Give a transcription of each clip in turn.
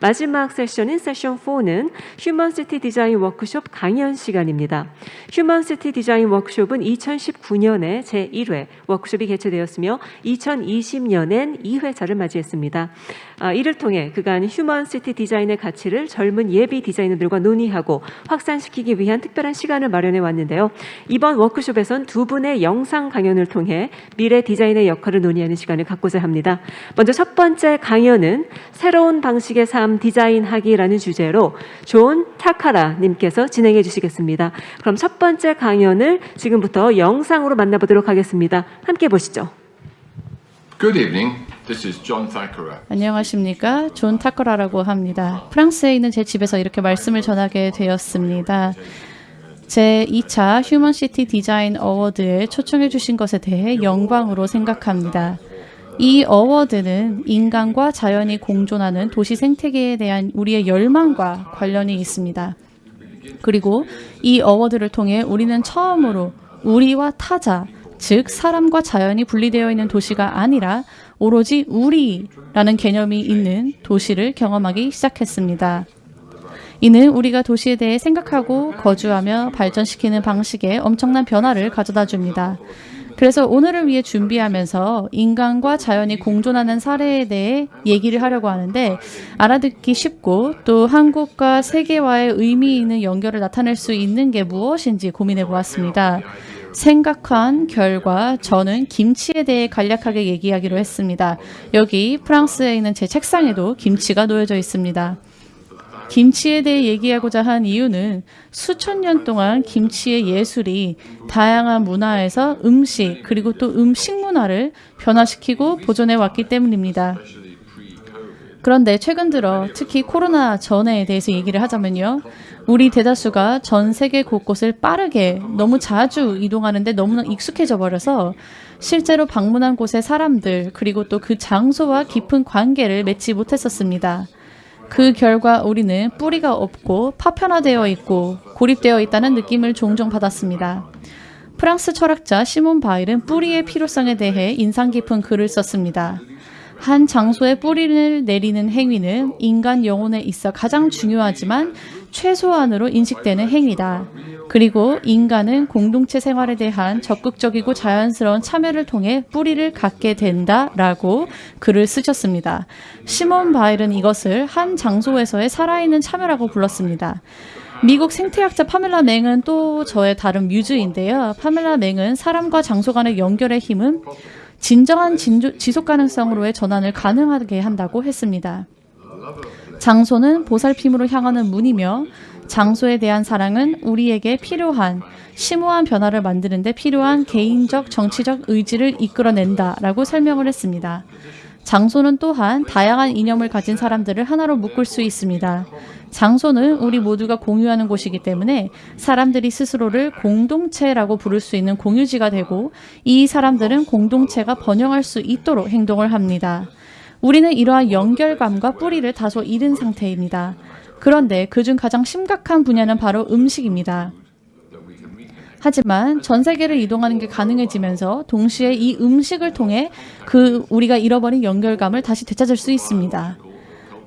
마지막 세션인 세션 4는 휴먼시티 디자인 워크숍 강연 시간입니다. 휴먼시티 디자인 워크숍은 2019년에 제1회 워크숍이 개최되었으며 2020년엔 2회차를 맞이했습니다. 아, 이를 통해 그간 휴먼시티 디자인의 가치를 젊은 예비 디자이너들과 논의하고 확산시키기 위한 특별한 시간을 마련해 왔는데요. 이번 워크숍에선 두 분의 영상 강연을 통해 미래 디자인의 역할을 논의하는 시간을 갖고자 합니다. 먼저 첫 번째 강연은 새로운 방식의 삶 디자인하기라는 주제로 존 타카라 님께서 진행해 주시겠습니다. 그럼 첫 번째 강연을 지금부터 영상으로 만나보도록 하겠습니다. 함께 보시죠. Good evening. This is John Thackara. 안녕하십니까. 존 타커라라고 합니다. 프랑스에 있는 제 집에서 이렇게 말씀을 전하게 되었습니다. 제 2차 휴먼시티 디자인 어워드에 초청해 주신 것에 대해 영광으로 생각합니다. 이 어워드는 인간과 자연이 공존하는 도시 생태계에 대한 우리의 열망과 관련이 있습니다. 그리고 이 어워드를 통해 우리는 처음으로 우리와 타자, 즉 사람과 자연이 분리되어 있는 도시가 아니라 오로지 우리라는 개념이 있는 도시를 경험하기 시작했습니다. 이는 우리가 도시에 대해 생각하고 거주하며 발전시키는 방식에 엄청난 변화를 가져다 줍니다. 그래서 오늘을 위해 준비하면서 인간과 자연이 공존하는 사례에 대해 얘기를 하려고 하는데 알아듣기 쉽고 또 한국과 세계와의 의미 있는 연결을 나타낼 수 있는 게 무엇인지 고민해 보았습니다. 생각한 결과 저는 김치에 대해 간략하게 얘기하기로 했습니다. 여기 프랑스에 있는 제 책상에도 김치가 놓여져 있습니다. 김치에 대해 얘기하고자 한 이유는 수천 년 동안 김치의 예술이 다양한 문화에서 음식 그리고 또 음식 문화를 변화시키고 보존해 왔기 때문입니다. 그런데 최근 들어 특히 코로나 전에 대해서 얘기를 하자면요. 우리 대다수가 전 세계 곳곳을 빠르게 너무 자주 이동하는데 너무나 익숙해져 버려서 실제로 방문한 곳의 사람들 그리고 또 그 장소와 깊은 관계를 맺지 못했었습니다. 그 결과 우리는 뿌리가 없고 파편화되어 있고 고립되어 있다는 느낌을 종종 받았습니다. 프랑스 철학자 시몬 바일은 뿌리의 필요성에 대해 인상 깊은 글을 썼습니다. 한 장소에 뿌리를 내리는 행위는 인간 영혼에 있어 가장 중요하지만 최소한으로 인식되는 행위다. 그리고 인간은 공동체 생활에 대한 적극적이고 자연스러운 참여를 통해 뿌리를 갖게 된다라고 글을 쓰셨습니다. 시몬 바일은 이것을 한 장소에서의 살아있는 참여라고 불렀습니다. 미국 생태학자 파멜라 맹은 또 저의 다른 뮤즈인데요. 파멜라 맹은 사람과 장소 간의 연결의 힘은 진정한 진조, 지속 가능성으로의 전환을 가능하게 한다고 했습니다. 장소는 보살핌으로 향하는 문이며 장소에 대한 사랑은 우리에게 필요한 심오한 변화를 만드는 데 필요한 개인적 정치적 의지를 이끌어낸다라고 설명을 했습니다. 장소는 또한 다양한 이념을 가진 사람들을 하나로 묶을 수 있습니다. 장소는 우리 모두가 공유하는 곳이기 때문에 사람들이 스스로를 공동체라고 부를 수 있는 공유지가 되고 이 사람들은 공동체가 번영할 수 있도록 행동을 합니다. 우리는 이러한 연결감과 뿌리를 다소 잃은 상태입니다. 그런데 그중 가장 심각한 분야는 바로 음식입니다. 하지만 전 세계를 이동하는 게 가능해지면서 동시에 이 음식을 통해 그 우리가 잃어버린 연결감을 다시 되찾을 수 있습니다.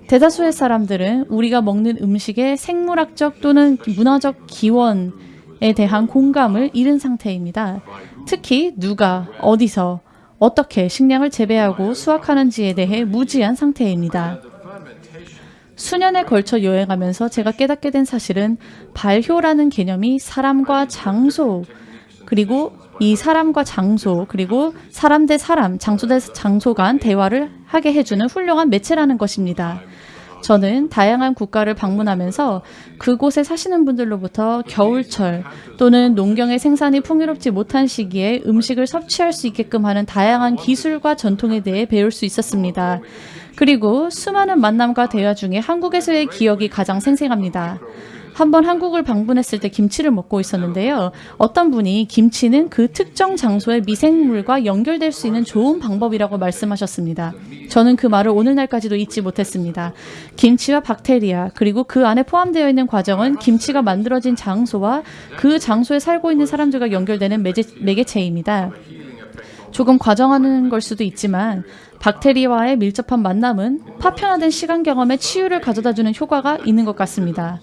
대다수의 사람들은 우리가 먹는 음식의 생물학적 또는 문화적 기원에 대한 공감을 잃은 상태입니다. 특히 누가 어디서 어떻게 식량을 재배하고 수확하는지에 대해 무지한 상태입니다. 수년에 걸쳐 여행하면서 제가 깨닫게 된 사실은 발효라는 개념이 사람과 장소 그리고 이 사람과 장소 그리고 사람 대 사람, 장소 대 장소 간 대화를 하게 해주는 훌륭한 매체라는 것입니다. 저는 다양한 국가를 방문하면서 그곳에 사시는 분들로부터 겨울철 또는 농경의 생산이 풍요롭지 못한 시기에 음식을 섭취할 수 있게끔 하는 다양한 기술과 전통에 대해 배울 수 있었습니다. 그리고 수많은 만남과 대화 중에 한국에서의 기억이 가장 생생합니다. 한번 한국을 방문했을 때 김치를 먹고 있었는데요. 어떤 분이 김치는 그 특정 장소의 미생물과 연결될 수 있는 좋은 방법이라고 말씀하셨습니다. 저는 그 말을 오늘날까지도 잊지 못했습니다. 김치와 박테리아 그리고 그 안에 포함되어 있는 과정은 김치가 만들어진 장소와 그 장소에 살고 있는 사람들과 연결되는 매개, 매개체입니다. 조금 과정하는 걸 수도 있지만 박테리아와의 밀접한 만남은 파편화된 시간 경험에 치유를 가져다주는 효과가 있는 것 같습니다.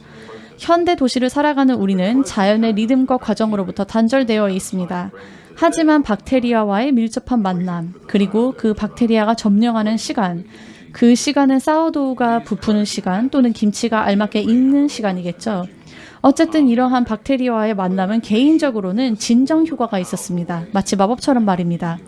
현대 도시를 살아가는 우리는 자연의 리듬과 과정으로부터 단절되어 있습니다. 하지만 박테리아와의 밀접한 만남, 그리고 그 박테리아가 점령하는 시간, 그 시간은 사워도우가 부푸는 시간 또는 김치가 알맞게 익는 시간이겠죠. 어쨌든 이러한 박테리아와의 만남은 개인적으로는 진정 효과가 있었습니다. 마치 마법처럼 말입니다.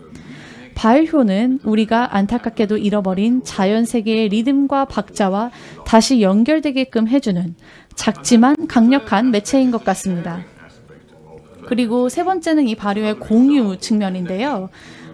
바일효는 우리가 안타깝게도 잃어버린 자연 세계의 리듬과 박자와 다시 연결되게끔 해주는 작지만 강력한 매체인 것 같습니다. 그리고 세 번째는 이 발효의 공유 측면인데요.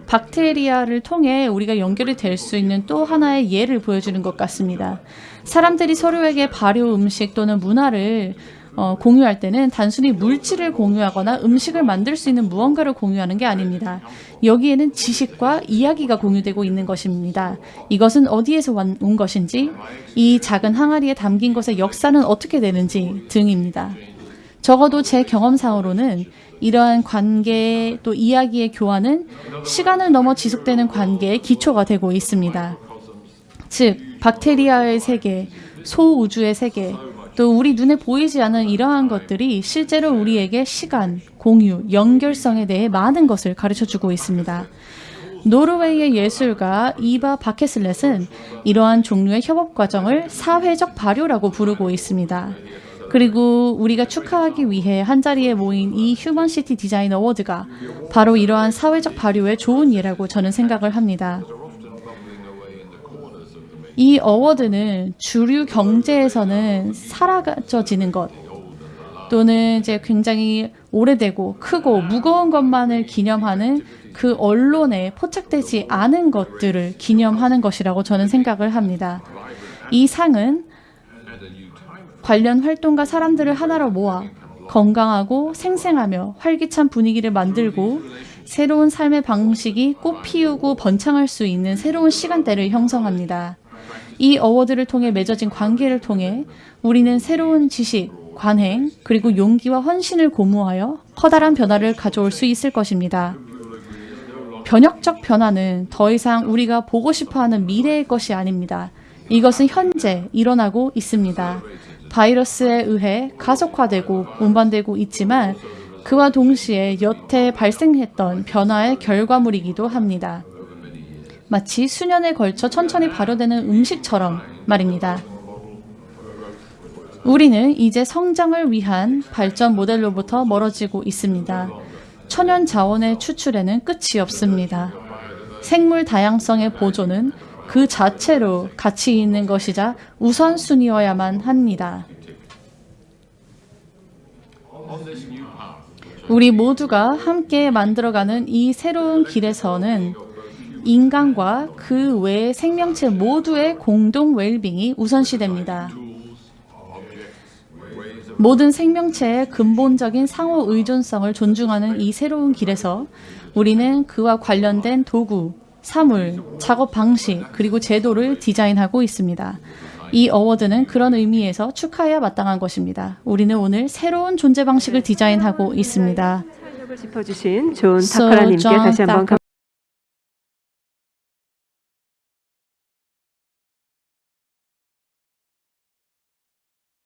박테리아를 통해 우리가 연결이 될 수 있는 또 하나의 예를 보여주는 것 같습니다. 사람들이 서로에게 발효 음식 또는 문화를 어, 공유할 때는 단순히 물질을 공유하거나 음식을 만들 수 있는 무언가를 공유하는 게 아닙니다. 여기에는 지식과 이야기가 공유되고 있는 것입니다. 이것은 어디에서 완- 온 것인지, 이 작은 항아리에 담긴 것의 역사는 어떻게 되는지 등입니다. 적어도 제 경험상으로는 이러한 관계 또 이야기의 교환은 시간을 넘어 지속되는 관계의 기초가 되고 있습니다. 즉, 박테리아의 세계, 소우주의 세계, 또 우리 눈에 보이지 않는 이러한 것들이 실제로 우리에게 시간, 공유, 연결성에 대해 많은 것을 가르쳐 주고 있습니다. 노르웨이의 예술가 이바 바케슬렛은 이러한 종류의 협업 과정을 사회적 발효라고 부르고 있습니다. 그리고 우리가 축하하기 위해 한자리에 모인 이 휴먼시티 디자인 어워드가 바로 이러한 사회적 발효의 좋은 예라고 저는 생각을 합니다. 이 어워드는 주류 경제에서는 사라져지는 것 또는 이제 굉장히 오래되고 크고 무거운 것만을 기념하는 그 언론에 포착되지 않은 것들을 기념하는 것이라고 저는 생각을 합니다. 이 상은 관련 활동가 사람들을 하나로 모아 건강하고 생생하며 활기찬 분위기를 만들고 새로운 삶의 방식이 꽃 피우고 번창할 수 있는 새로운 시간대를 형성합니다. 이 어워드를 통해 맺어진 관계를 통해 우리는 새로운 지식, 관행, 그리고 용기와 헌신을 고무하여 커다란 변화를 가져올 수 있을 것입니다. 변혁적 변화는 더 이상 우리가 보고 싶어 하는 미래의 것이 아닙니다. 이것은 현재 일어나고 있습니다. 바이러스에 의해 가속화되고 운반되고 있지만 그와 동시에 여태 발생했던 변화의 결과물이기도 합니다. 마치 수년에 걸쳐 천천히 발효되는 음식처럼 말입니다. 우리는 이제 성장을 위한 발전 모델로부터 멀어지고 있습니다. 천연 자원의 추출에는 끝이 없습니다. 생물 다양성의 보존은 그 자체로 가치 있는 것이자 우선순위여야만 합니다. 우리 모두가 함께 만들어가는 이 새로운 길에서는 인간과 그 외의 생명체 모두의 공동 웰빙이 우선시됩니다. 모든 생명체의 근본적인 상호 의존성을 존중하는 이 새로운 길에서 우리는 그와 관련된 도구, 사물, 작업 방식, 그리고 제도를 디자인하고 있습니다. 이 어워드는 그런 의미에서 축하해야 마땅한 것입니다. 우리는 오늘 새로운 존재 방식을 디자인하고 있습니다. 짚어주신 존 타카라님께 다시 한번